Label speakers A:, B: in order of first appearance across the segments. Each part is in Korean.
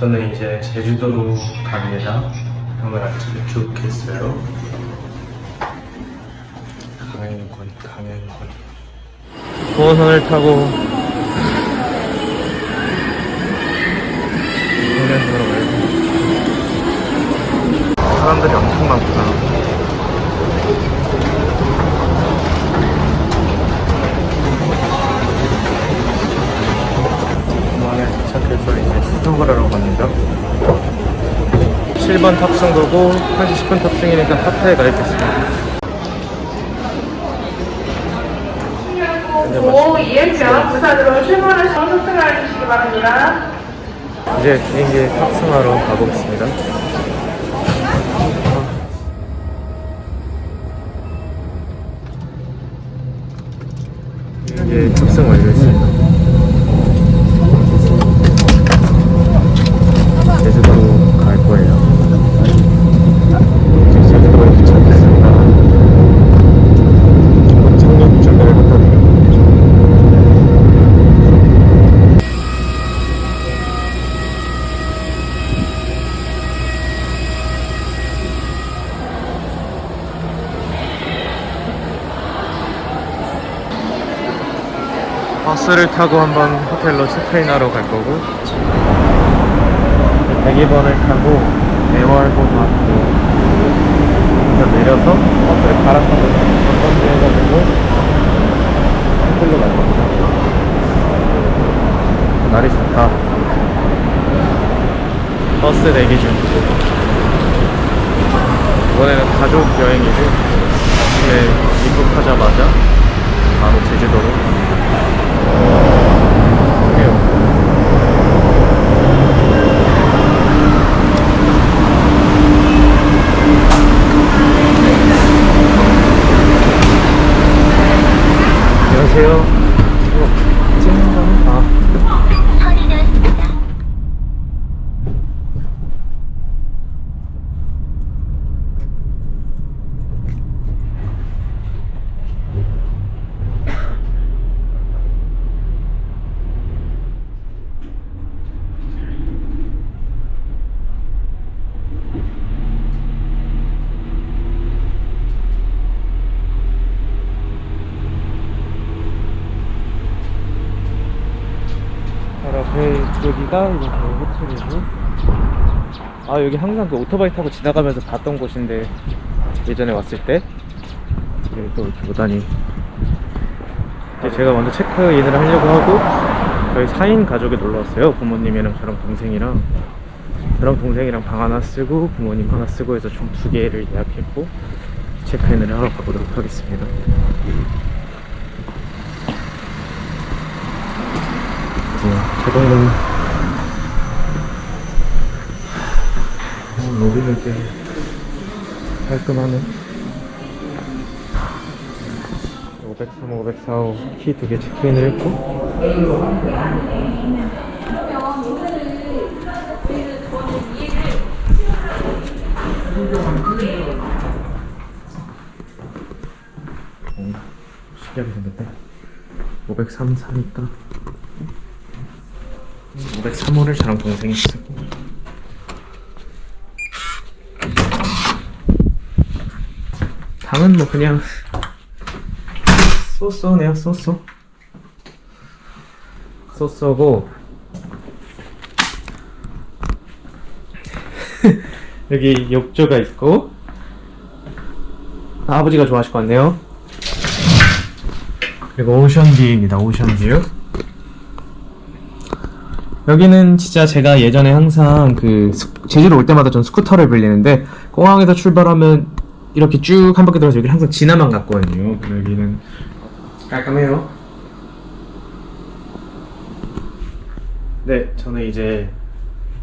A: 저는 이제 제주도로 갑니다. 오늘 아침에 쭉 했어요. 강행군, 강행군. 도어선을 타고. 사람들이 엄청 많구나. 공항에 도착해서 이제 수속을 하러 갑니다. 7번 탑승 도고 1시 10분 탑승이니까 하트에 가입했습니다.
B: 5 이행편 부산으로 출발을 정속승을 해주시기 바랍니다.
A: 이제 비행기에 탑승하러 가보겠습니다. 비행기에 탑승 완료했습니다. 제주도로 갈 거예요. 이제 제주도에 도착했습니다. 착륙 준비를 했거든요. 버스를 타고 한번 호텔로 체크인하러 갈 거고 102번을 타고 애월고등학교 에서 내려서 버스를 갈아타고 건던지 해가지고 호텔로 갈 겁니다. 날이 좋다. 버스 대기 중. 이번에는 가족 여행이고 아침에 입국하자마자 바로 제주도로 Norge. 바로 앞에 여기가 이제 저희 호텔이고. 아 여기 항상 그 오토바이 타고 지나가면서 봤던 곳인데 예전에 왔을 때. 여기 또 이렇게 보다니. 제가 먼저 체크인을 하려고 하고 저희 4인 가족이 놀러 왔어요. 부모님이랑 저랑 동생이랑. 저랑 동생이랑 방 하나 쓰고 부모님 하나 쓰고 해서 총 두 개를 예약했고 체크인을 하러 가보도록 하겠습니다 어, 로비는 꽤 깔끔하네. 503, 504호 키 두 개 체크인을 했고. 어, 신기하게 생겼네 503 사니까 503호를 저랑 동생이 쓰고. 방은 뭐 그냥 쏘쏘네요 쏘쏘. 쏘쏘고. 여기 욕조가 있고. 아, 아버지가 좋아하실 것 같네요. 그리고 ocean view입니다 ocean view 여기는 진짜 제가 예전에 항상 그 스- 제주도 올 때마다 전 스쿠터를 빌리는데 공항에서 출발하면 이렇게 쭉 한 바퀴 돌아서 여기 항상 지나만 갔거든요. 여기는 깔끔해요. 네, 저는 이제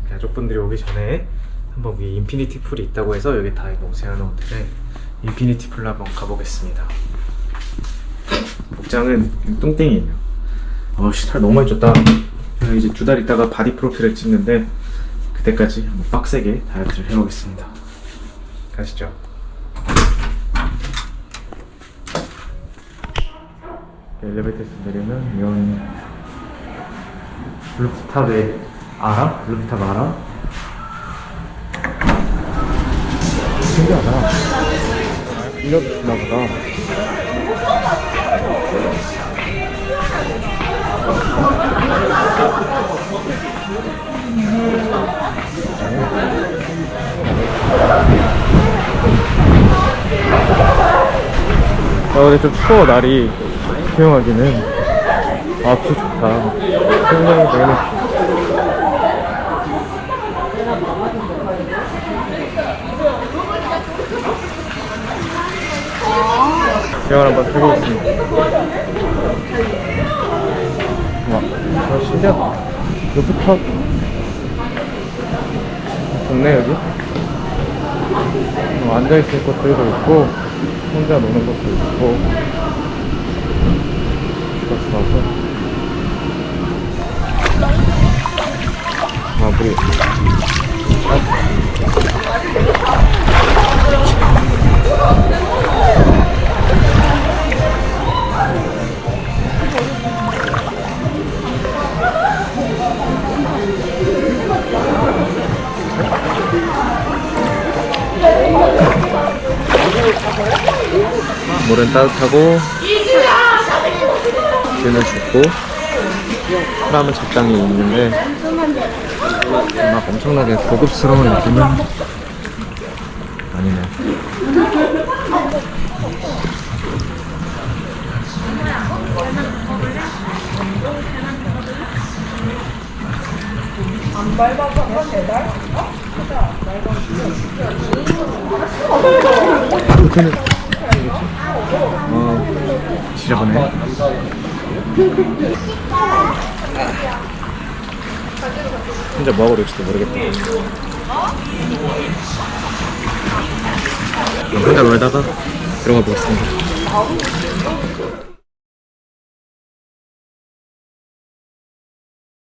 A: 가족분들이 오기 전에 한번 위 infinity pool이 있다고 해서 여기 다이노 오세아노 호텔에 infinity pool로 한번 가보겠습니다. 복장은 뚱땡이에요. 어씨 살 너무 많이 쪘다. 이제 두 달 있다가 body profile을 찍는데 그때까지 한번 빡세게 다이어트를 해보겠습니다 가시죠 엘리베이터에서 내리면 이런 rooftop에 알아? 루프탑 알아? 신기하다 이렇나 보다 아, 근데 좀 추워, 날이. 수영하기는. 아, 뷰 좋다. 굉장히 너무 수영을 한번 해보겠습니다. 아, 신기하다. 루프탑. 좋네, 여기. 어, 앉아있을 것들도 있고, 혼자 노는 것도 있고. 물은 따뜻하고 뷰는 좋고 사람은 적당히 있는데 막 엄청나게 고급스러운 느낌은 아니네. 호텔은 어 지저분해 혼자 뭐하고 그럴지도 모르겠다. 혼자 놀다가 들어가 보겠습니다